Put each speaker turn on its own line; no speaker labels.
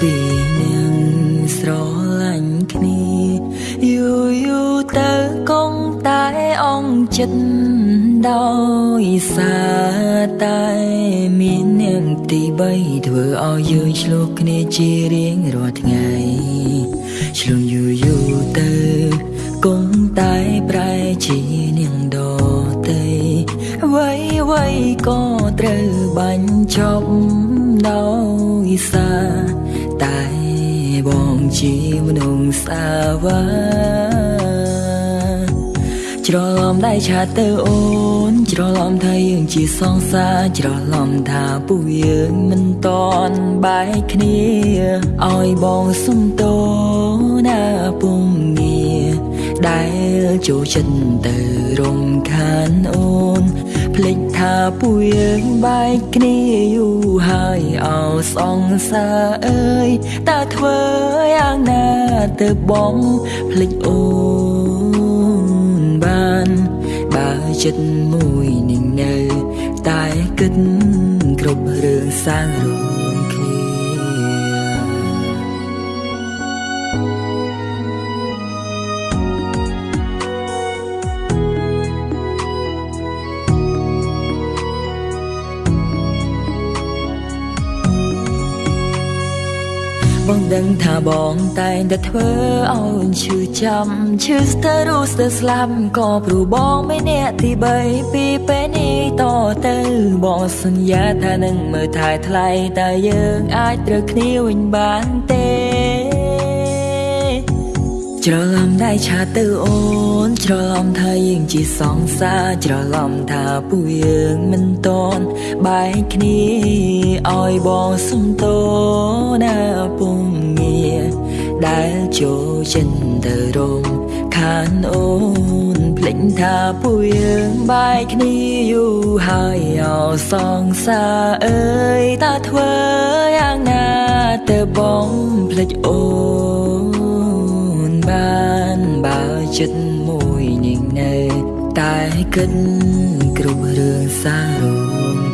ពីនឹងស្រឡាញ់គ្នាយូរយូរទៅគង់តែអងចិត្តដោយសារតែមាននាងទី3ធ្វើឲ្យយើងឆ្លោះគ្នាជារៀងរាល់ថ្ងៃឆ្លងយូរយូរទៅគង់តែប្រែជានាងដតីអ្វីអ្វីក៏ត្រូវបាញ់ចប់ដោយ សារតែបងជាមនុស្សសាវាច្រឡំដៃឆាទៅអូន ច្រឡំថាយើងជាសងសាច្រឡំថាពួកយើងមិនតន់បែកគ្នាឲ្យបងសុំតោណាពុំងារ ដែលចូលចិត្តទៅរំខានអូនភ្លេចថាពួកយើងបែកគ្នាយូរហើយអោសងសាអើយតើធ្វើយ៉ាងណាទៅបងភ្លេចអូនបានបើចិត្តមួយនឹងនៅតែគិតគ្រប់រឿងសាងរួ បងដឹងថាបងតែងតែធ្វើឲ្យឈឺចាំឈឺស្ទើររូស្ទើរស្លាប់ក៏ព្រោះបងមិនអ្នកទី3ពីពេលនេះតទៅបងសន្យាថានឹងមើលថែថ្លៃតែយើងអាចត្រូវគ្នាវិញបានទេ ច្រឡំដៃឆាទៅអូន ច្រឡំថាយើងជាសងសាច្រឡំថាពួកយើងមិនតន់បែកគ្នាឲ្យបងសុំតោណាពុំងារដែលចូលចិនទៅរំខានអូនភ្លេចថាពួកយើងបែកគ្នាយូរហើយអោសងសាអើយតើធ្វើយ៉ាងណាទៅបងភ្លេចអូន ចិត្តមួយនឹងនៅ តែគិតគ្រប់រឿងសាររ